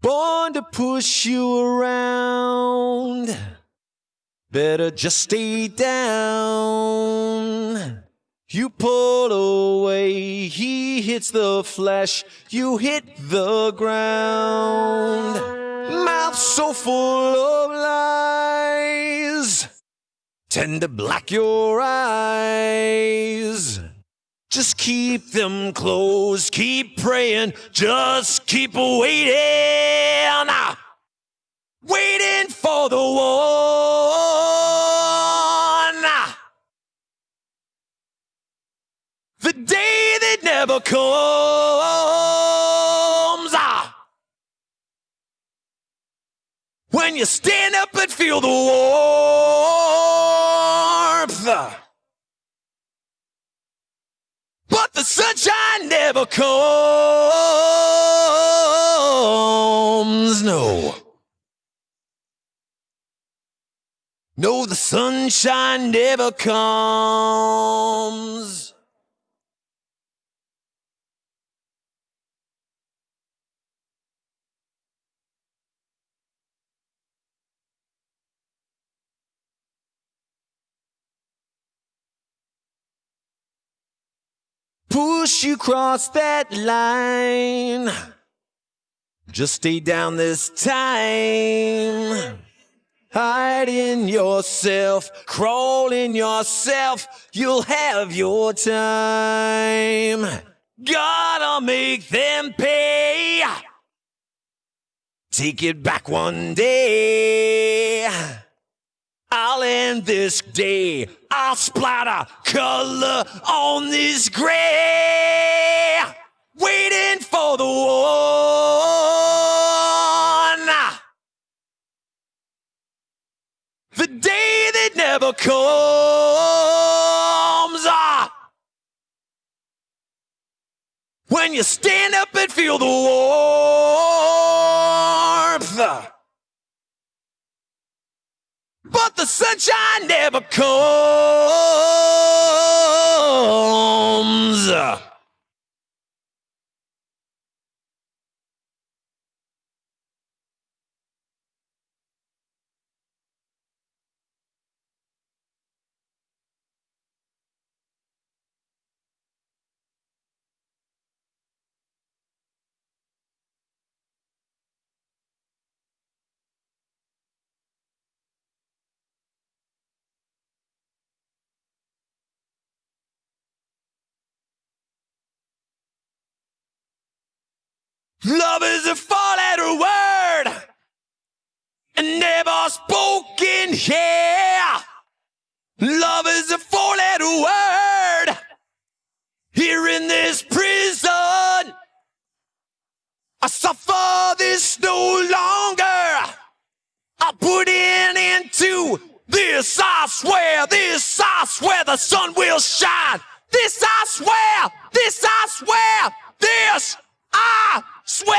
born to push you around. Better just stay down. You pull away, he hits the flesh, you hit the ground. Mouth so full of lies, tend to black your eyes. Just keep them closed, keep praying, just keep waiting. Ah. Waiting for the one. Ah. The day that never comes. Ah. When you stand up and feel the warmth. But the sunshine never comes. No. No, the sunshine never comes. Push you cross that line. Just stay down this time. Hide in yourself, crawl in yourself, you'll have your time. Gotta make them pay. Take it back one day. This day. I'll splatter color on this gray. Waiting for the one. The day that never comes. Ah. When you stand up and feel the warmth. But the sunshine never comes. Love is a four letter word and never spoken here. Love is a four letter word here in this prison. I suffer this no longer. I put in into this, I swear, this, I swear the sun will shine. This, I swear, this, I swear, this, I swear.